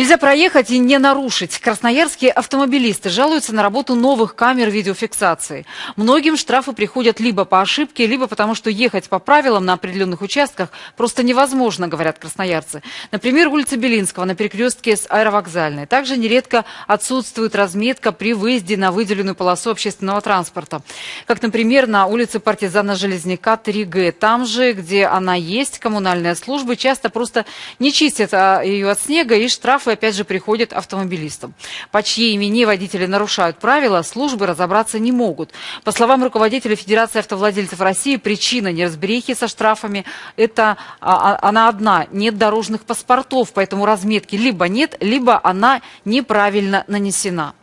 Нельзя проехать и не нарушить. Красноярские автомобилисты жалуются на работу новых камер видеофиксации. Многим штрафы приходят либо по ошибке, либо потому, что ехать по правилам на определенных участках просто невозможно, говорят красноярцы. Например, улица Белинского на перекрестке с аэровокзальной. Также нередко отсутствует разметка при выезде на выделенную полосу общественного транспорта. Как, например, на улице партизана Железняка 3Г. Там же, где она есть, коммунальные службы часто просто не чистят а, ее от снега и штраф штрафы опять же приходят автомобилистам. По чьей имени водители нарушают правила, службы разобраться не могут. По словам руководителя Федерации автовладельцев России, причина неразберихи со штрафами – это а, а, она одна – нет дорожных паспортов, поэтому разметки либо нет, либо она неправильно нанесена.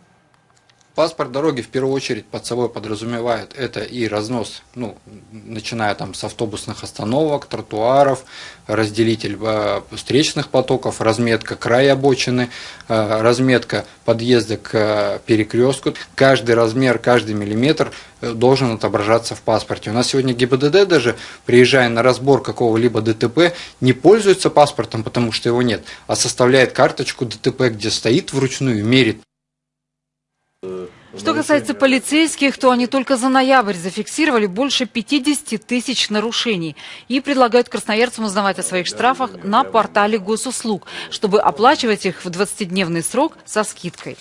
Паспорт дороги в первую очередь под собой подразумевает это и разнос, ну, начиная там с автобусных остановок, тротуаров, разделитель э, встречных потоков, разметка края обочины, э, разметка подъезда к э, перекрестку. Каждый размер, каждый миллиметр должен отображаться в паспорте. У нас сегодня ГИБДД даже, приезжая на разбор какого-либо ДТП, не пользуется паспортом, потому что его нет, а составляет карточку ДТП, где стоит вручную, мерит что касается полицейских, то они только за ноябрь зафиксировали больше 50 тысяч нарушений и предлагают красноярцам узнавать о своих штрафах на портале госуслуг, чтобы оплачивать их в 20-дневный срок со скидкой.